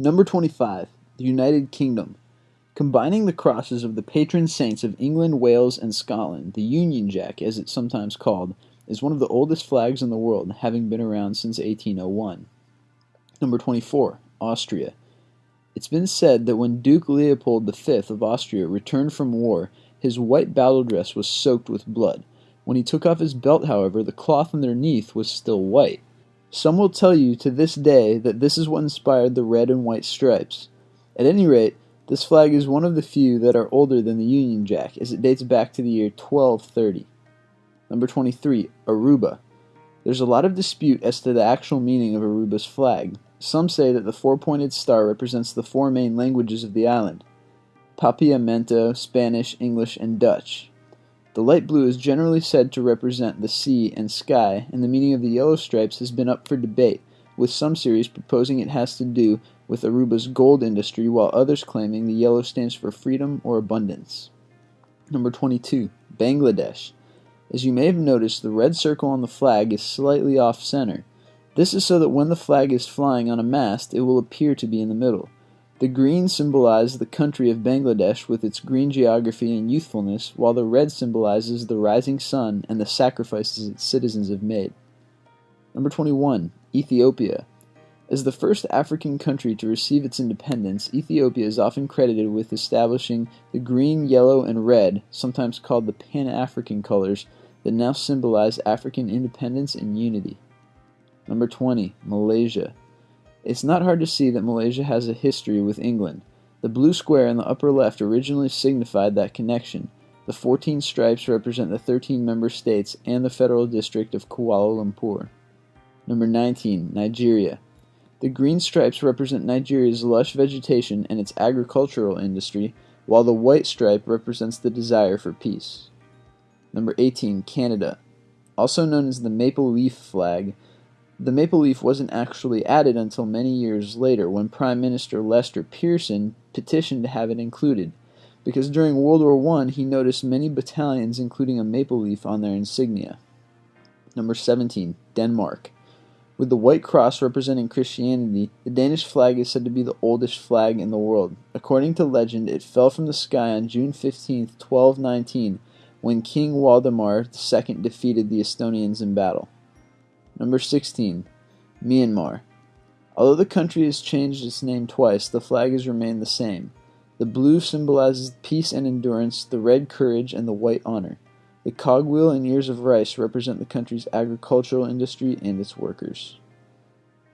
Number 25. The United Kingdom. Combining the crosses of the patron saints of England, Wales, and Scotland, the Union Jack, as it's sometimes called, is one of the oldest flags in the world, having been around since 1801. Number 24. Austria. It's been said that when Duke Leopold V of Austria returned from war, his white battle dress was soaked with blood. When he took off his belt, however, the cloth underneath was still white. Some will tell you to this day that this is what inspired the red and white stripes. At any rate, this flag is one of the few that are older than the Union Jack, as it dates back to the year 1230. Number 23, Aruba. There's a lot of dispute as to the actual meaning of Aruba's flag. Some say that the four pointed star represents the four main languages of the island Papiamento, Spanish, English, and Dutch. The light blue is generally said to represent the sea and sky, and the meaning of the yellow stripes has been up for debate, with some series proposing it has to do with Aruba's gold industry, while others claiming the yellow stands for freedom or abundance. Number 22. Bangladesh. As you may have noticed, the red circle on the flag is slightly off center. This is so that when the flag is flying on a mast, it will appear to be in the middle. The green symbolizes the country of Bangladesh with its green geography and youthfulness, while the red symbolizes the rising sun and the sacrifices its citizens have made. Number 21. Ethiopia. As the first African country to receive its independence, Ethiopia is often credited with establishing the green, yellow, and red, sometimes called the Pan African colors, that now symbolize African independence and unity. Number 20. Malaysia. It's not hard to see that Malaysia has a history with England. The blue square in the upper left originally signified that connection. The 14 stripes represent the 13 member states and the federal district of Kuala Lumpur. Number 19, Nigeria. The green stripes represent Nigeria's lush vegetation and its agricultural industry, while the white stripe represents the desire for peace. Number 18, Canada. Also known as the maple leaf flag, the maple leaf wasn't actually added until many years later when Prime Minister Lester Pearson petitioned to have it included, because during World War I he noticed many battalions including a maple leaf on their insignia. Number 17. Denmark. With the white cross representing Christianity, the Danish flag is said to be the oldest flag in the world. According to legend, it fell from the sky on June 15, 1219, when King Waldemar II defeated the Estonians in battle. Number 16. Myanmar. Although the country has changed its name twice, the flag has remained the same. The blue symbolizes peace and endurance, the red courage, and the white honor. The cogwheel and ears of rice represent the country's agricultural industry and its workers.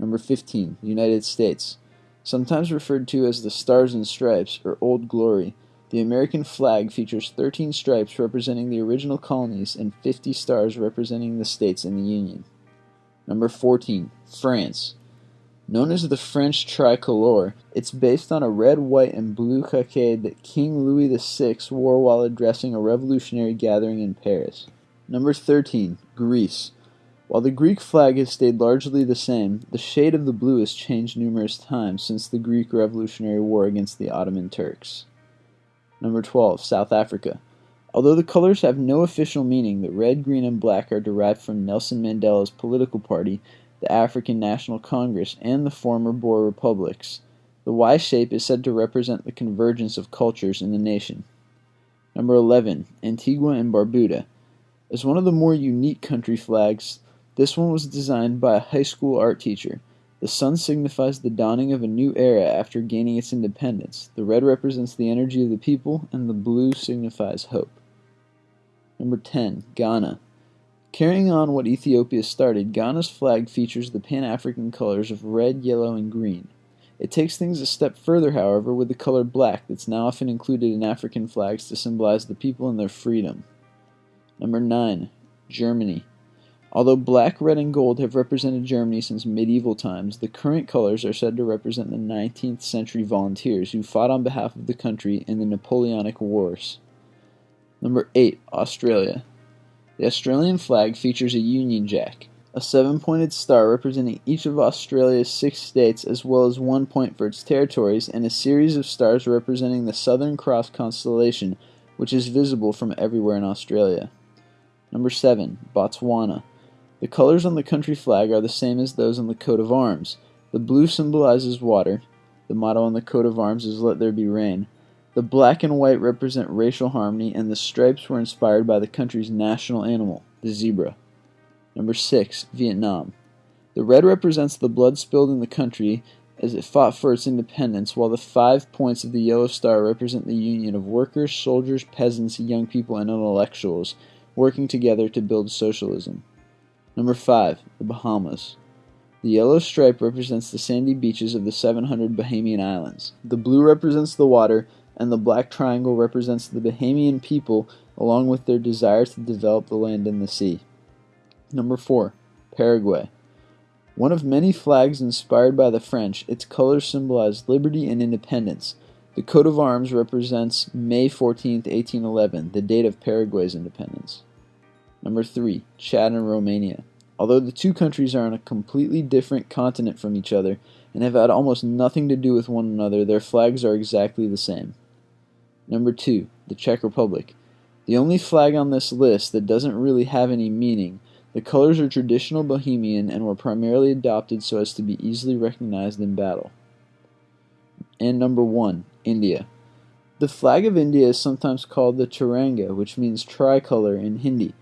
Number 15. United States. Sometimes referred to as the Stars and Stripes or Old Glory, the American flag features 13 stripes representing the original colonies and 50 stars representing the states in the Union. Number 14. France. Known as the French tricolor, it's based on a red, white, and blue cockade that King Louis VI wore while addressing a revolutionary gathering in Paris. Number 13. Greece. While the Greek flag has stayed largely the same, the shade of the blue has changed numerous times since the Greek Revolutionary War against the Ottoman Turks. Number 12. South Africa. Although the colors have no official meaning, the red, green, and black are derived from Nelson Mandela's political party, the African National Congress, and the former Boer republics. The Y shape is said to represent the convergence of cultures in the nation. Number 11. Antigua and Barbuda. As one of the more unique country flags, this one was designed by a high school art teacher. The sun signifies the dawning of a new era after gaining its independence. The red represents the energy of the people, and the blue signifies hope. Number 10. Ghana. Carrying on what Ethiopia started, Ghana's flag features the Pan African colors of red, yellow, and green. It takes things a step further, however, with the color black that's now often included in African flags to symbolize the people and their freedom. Number 9. Germany. Although black, red, and gold have represented Germany since medieval times, the current colors are said to represent the 19th century volunteers who fought on behalf of the country in the Napoleonic Wars. Number 8. Australia. The Australian flag features a Union Jack, a seven pointed star representing each of Australia's six states, as well as one point for its territories, and a series of stars representing the Southern Cross constellation, which is visible from everywhere in Australia. Number 7. Botswana. The colors on the country flag are the same as those on the coat of arms. The blue symbolizes water, The motto on the coat of arms is Let There Be Rain. The black and white represent racial harmony, and the stripes were inspired by the country's national animal, the zebra. Number 6. Vietnam. The red represents the blood spilled in the country as it fought for its independence, while the five points of the yellow star represent the union of workers, soldiers, peasants, young people, and intellectuals working together to build socialism. Number 5. The Bahamas. The yellow stripe represents the sandy beaches of the 700 Bahamian islands. The blue represents the water, and the black triangle represents the Bahamian people along with their desire to develop the land and the sea. Number 4. Paraguay. One of many flags inspired by the French, its colors symbolize liberty and independence. The coat of arms represents May 14, 1811, the date of Paraguay's independence. Number 3. Chad and Romania. Although the two countries are on a completely different continent from each other and have had almost nothing to do with one another, their flags are exactly the same. Number 2. The Czech Republic. The only flag on this list that doesn't really have any meaning the colors are traditional Bohemian and were primarily adopted so as to be easily recognized in battle. And number one, India. The flag of India is sometimes called the Tiranga, which means tricolor in Hindi.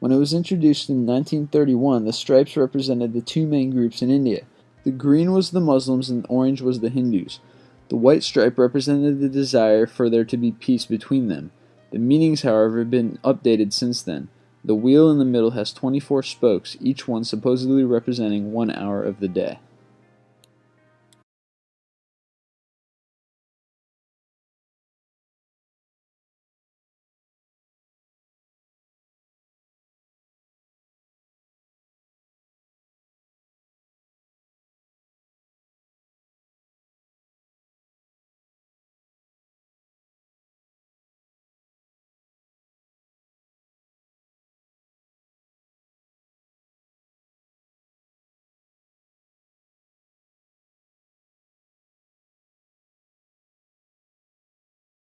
When it was introduced in 1931, the stripes represented the two main groups in India. The green was the Muslims and the orange was the Hindus. The white stripe represented the desire for there to be peace between them. The meanings, however, have been updated since then. The wheel in the middle has 24 spokes, each one supposedly representing one hour of the day.